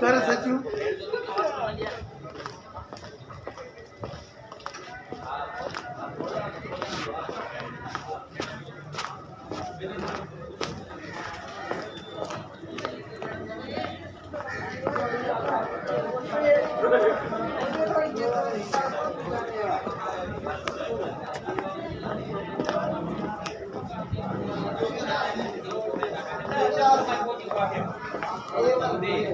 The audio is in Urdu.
کر سچو Thank you. ہے